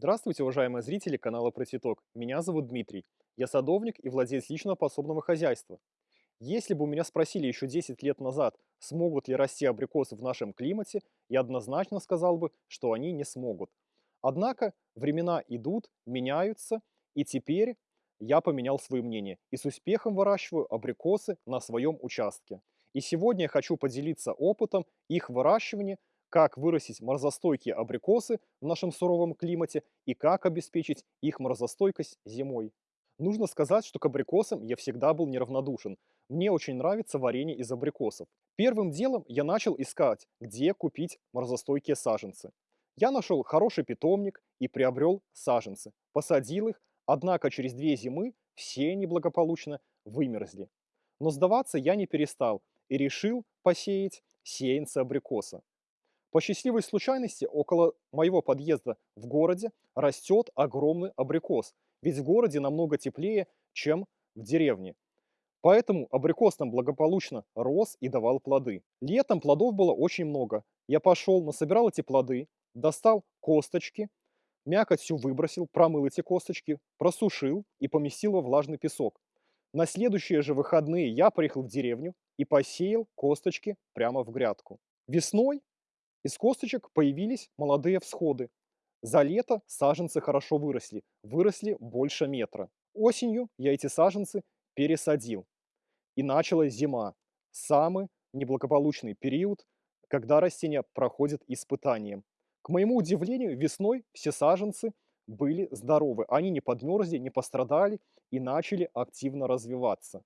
Здравствуйте, уважаемые зрители канала Процветок. Меня зовут Дмитрий. Я садовник и владелец личного подсобного хозяйства. Если бы у меня спросили еще 10 лет назад, смогут ли расти абрикосы в нашем климате, я однозначно сказал бы, что они не смогут. Однако времена идут, меняются, и теперь я поменял свое мнение и с успехом выращиваю абрикосы на своем участке. И сегодня я хочу поделиться опытом их выращивания как вырастить морозостойкие абрикосы в нашем суровом климате и как обеспечить их морозостойкость зимой. Нужно сказать, что к абрикосам я всегда был неравнодушен. Мне очень нравится варенье из абрикосов. Первым делом я начал искать, где купить морозостойкие саженцы. Я нашел хороший питомник и приобрел саженцы. Посадил их, однако через две зимы все они благополучно вымерзли. Но сдаваться я не перестал и решил посеять сеянцы абрикоса. По счастливой случайности около моего подъезда в городе растет огромный абрикос, ведь в городе намного теплее, чем в деревне. Поэтому абрикос там благополучно рос и давал плоды. Летом плодов было очень много. Я пошел, насобирал эти плоды, достал косточки, мякоть всю выбросил, промыл эти косточки, просушил и поместил во влажный песок. На следующие же выходные я приехал в деревню и посеял косточки прямо в грядку. Весной из косточек появились молодые всходы. За лето саженцы хорошо выросли, выросли больше метра. Осенью я эти саженцы пересадил. И началась зима. Самый неблагополучный период, когда растения проходят испытания. К моему удивлению, весной все саженцы были здоровы. Они не подмерзли, не пострадали и начали активно развиваться.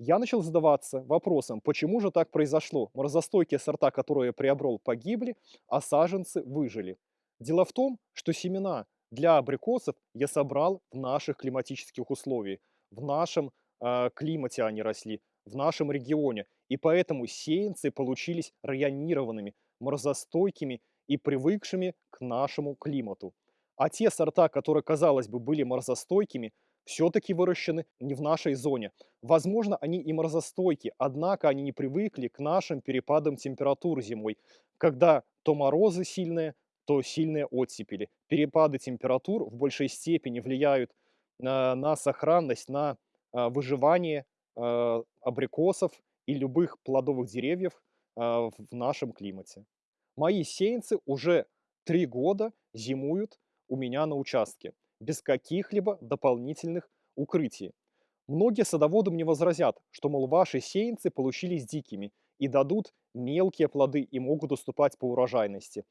Я начал задаваться вопросом, почему же так произошло? Морозостойкие сорта, которые я приобрел, погибли, а саженцы выжили. Дело в том, что семена для абрикосов я собрал в наших климатических условиях. В нашем э, климате они росли, в нашем регионе. И поэтому сеянцы получились районированными, морозостойкими и привыкшими к нашему климату. А те сорта, которые, казалось бы, были морозостойкими, все-таки выращены не в нашей зоне. Возможно, они и морозостойки, однако они не привыкли к нашим перепадам температур зимой, когда то морозы сильные, то сильные оттепели. Перепады температур в большей степени влияют на, на сохранность, на а, выживание а, абрикосов и любых плодовых деревьев а, в нашем климате. Мои сеянцы уже три года зимуют у меня на участке без каких-либо дополнительных укрытий. Многие садоводы мне возразят, что, мол, ваши сеянцы получились дикими и дадут мелкие плоды и могут уступать по урожайности.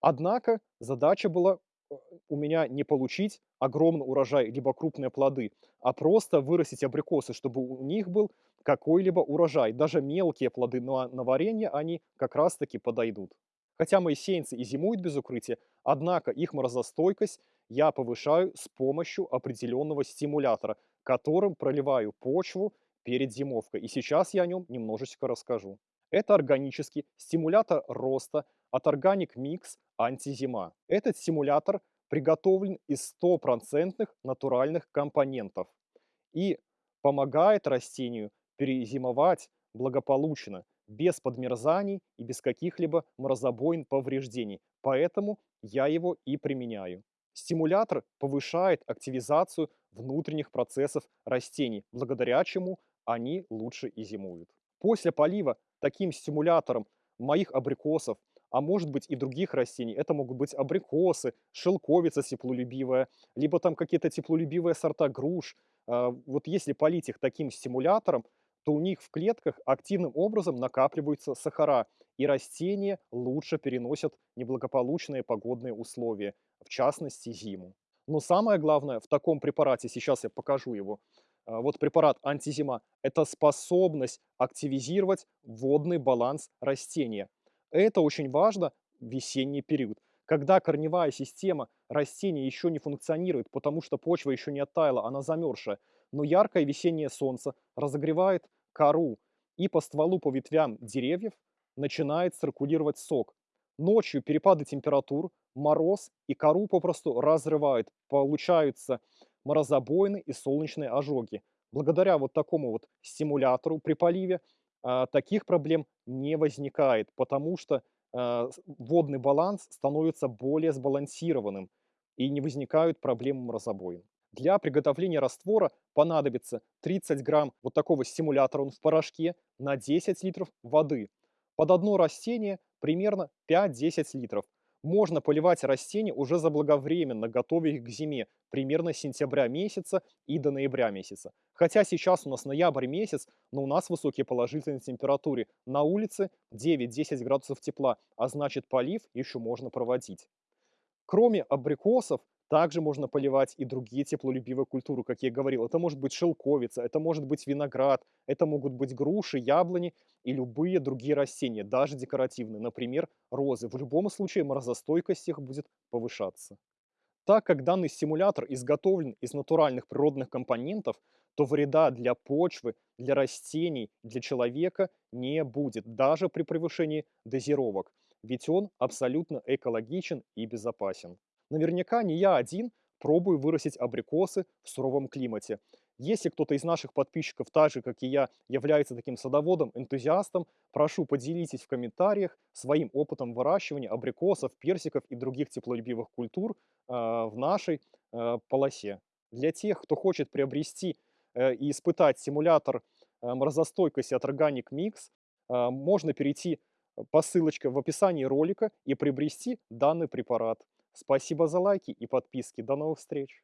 Однако задача была э, у меня не получить огромный урожай, либо крупные плоды, а просто вырастить абрикосы, чтобы у них был какой-либо урожай. Даже мелкие плоды на, на варенье, они как раз-таки подойдут. Хотя мои сеянцы и зимуют без укрытия, однако их морозостойкость я повышаю с помощью определенного стимулятора, которым проливаю почву перед зимовкой. И сейчас я о нем немножечко расскажу. Это органический стимулятор роста от Organic Mix Антизима. Этот стимулятор приготовлен из стопроцентных натуральных компонентов и помогает растению перезимовать благополучно, без подмерзаний и без каких-либо морозобоин повреждений. Поэтому я его и применяю. Стимулятор повышает активизацию внутренних процессов растений, благодаря чему они лучше и зимуют. После полива таким стимулятором моих абрикосов, а может быть и других растений, это могут быть абрикосы, шелковица теплолюбивая, либо там какие-то теплолюбивые сорта груш. А, вот если полить их таким стимулятором, то у них в клетках активным образом накапливаются сахара, и растения лучше переносят неблагополучные погодные условия, в частности зиму. Но самое главное в таком препарате, сейчас я покажу его, а, вот препарат антизима, это способность активизировать водный баланс растения. Это очень важно в весенний период, когда корневая система растения еще не функционирует, потому что почва еще не оттаяла, она замерзшая но яркое весеннее солнце разогревает кору, и по стволу, по ветвям деревьев начинает циркулировать сок. Ночью перепады температур, мороз и кору попросту разрывают, получаются морозобоины и солнечные ожоги. Благодаря вот такому вот стимулятору при поливе а, таких проблем не возникает, потому что а, водный баланс становится более сбалансированным. и не возникают проблемы морозобоин. Для приготовления раствора понадобится 30 грамм вот такого стимулятора, он в порошке, на 10 литров воды. Под одно растение примерно 5-10 литров. Можно поливать растения уже заблаговременно, готовя их к зиме, примерно с сентября месяца и до ноября месяца. Хотя сейчас у нас ноябрь месяц, но у нас высокие положительные температуры. На улице 9-10 градусов тепла, а значит полив еще можно проводить. Кроме абрикосов, также можно поливать и другие теплолюбивые культуры, как я и говорил. Это может быть шелковица, это может быть виноград, это могут быть груши, яблони и любые другие растения, даже декоративные, например, розы. В любом случае морозостойкость их будет повышаться. Так как данный стимулятор изготовлен из натуральных природных компонентов, то вреда для почвы, для растений, для человека не будет, даже при превышении дозировок, ведь он абсолютно экологичен и безопасен. Наверняка не я один пробую вырастить абрикосы в суровом климате. Если кто-то из наших подписчиков, так же как и я, является таким садоводом, энтузиастом, прошу поделитесь в комментариях своим опытом выращивания абрикосов, персиков и других теплолюбивых культур э, в нашей э, полосе. Для тех, кто хочет приобрести э, и испытать симулятор э, морозостойкости от Organic Mix, э, можно перейти по ссылочке в описании ролика и приобрести данный препарат. Спасибо за лайки и подписки. До новых встреч!